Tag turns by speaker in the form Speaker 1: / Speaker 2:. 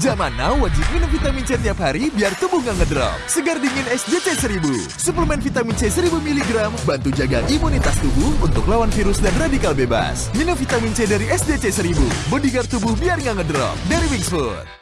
Speaker 1: Zaman now wajib minum vitamin C tiap hari biar tubuh nggak ngedrop. Segar dingin SJC 1000. Suplemen vitamin C 1000 mg bantu jaga imunitas tubuh untuk lawan virus dan radikal bebas. Minum vitamin C dari SJC 1000. Bodyguard tubuh biar nggak ngedrop. Dari Wings Food.